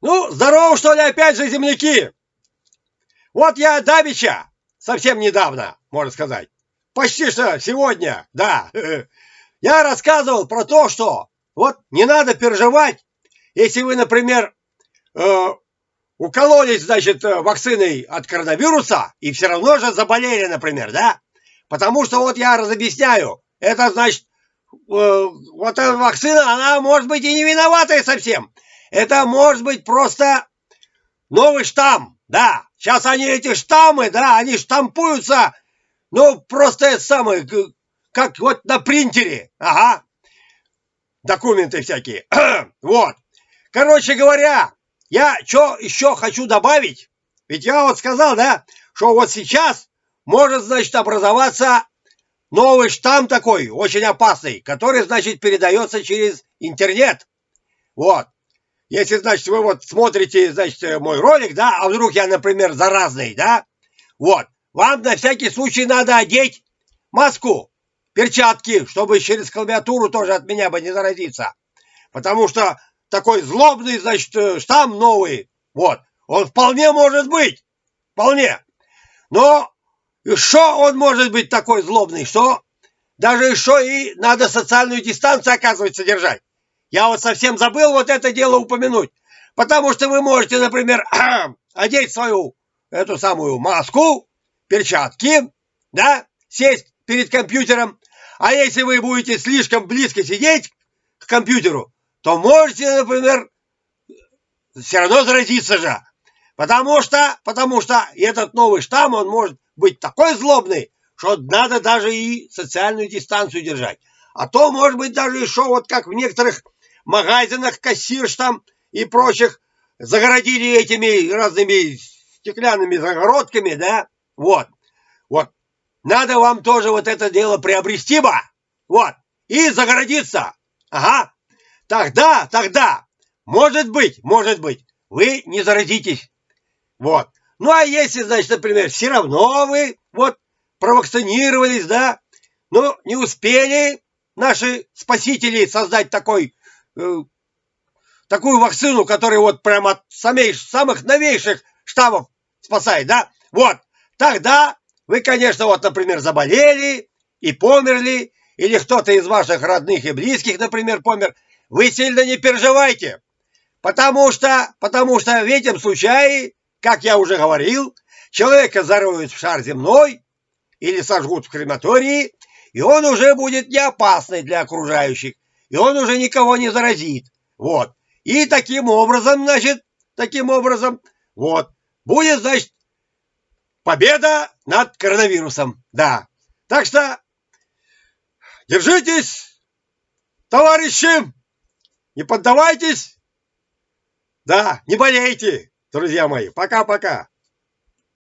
Ну, здорово, что ли, опять же, земляки! Вот я давеча, совсем недавно, можно сказать, почти что сегодня, да, я рассказывал про то, что вот не надо переживать, если вы, например, э, укололись, значит, вакциной от коронавируса и все равно же заболели, например, да? Потому что вот я разобъясняю, это значит, э, вот эта вакцина, она может быть и не виноватая совсем. Это может быть просто новый штамм, да. Сейчас они эти штаммы, да, они штампуются, ну, просто это самое, как вот на принтере, ага. Документы всякие, вот. Короче говоря, я что еще хочу добавить, ведь я вот сказал, да, что вот сейчас может, значит, образоваться новый штамм такой, очень опасный, который, значит, передается через интернет. Вот. Если, значит, вы вот смотрите, значит, мой ролик, да, а вдруг я, например, заразный, да, вот, вам на всякий случай надо одеть маску, перчатки, чтобы через клавиатуру тоже от меня бы не заразиться. Потому что такой злобный, значит, штамм новый, вот, он вполне может быть, вполне. Но еще он может быть такой злобный, что даже еще и надо социальную дистанцию, оказывается, держать. Я вот совсем забыл вот это дело упомянуть. Потому что вы можете, например, одеть свою эту самую маску, перчатки, да, сесть перед компьютером. А если вы будете слишком близко сидеть к компьютеру, то можете, например, все равно заразиться же. Потому что, потому что этот новый штамм, он может быть такой злобный, что надо даже и социальную дистанцию держать. А то, может быть, даже еще вот как в некоторых магазинах, кассирш там и прочих загородили этими разными стеклянными загородками, да, вот, вот. Надо вам тоже вот это дело приобрести бы, вот, и загородиться, ага. Тогда, тогда, может быть, может быть, вы не заразитесь, вот. Ну, а если, значит, например, все равно вы, вот, провакцинировались, да, но не успели наши спасители создать такой такую вакцину, которая вот прямо от самих, самых новейших штаммов спасает, да? Вот, тогда вы, конечно, вот, например, заболели и померли, или кто-то из ваших родных и близких, например, помер, вы сильно не переживайте, потому что, потому что в этом случае, как я уже говорил, человека зароют в шар земной или сожгут в крематории, и он уже будет не опасный для окружающих, и он уже никого не заразит. Вот. И таким образом, значит, таким образом, вот, будет, значит, победа над коронавирусом. Да. Так что держитесь, товарищи, не поддавайтесь. Да, не болейте, друзья мои. Пока-пока.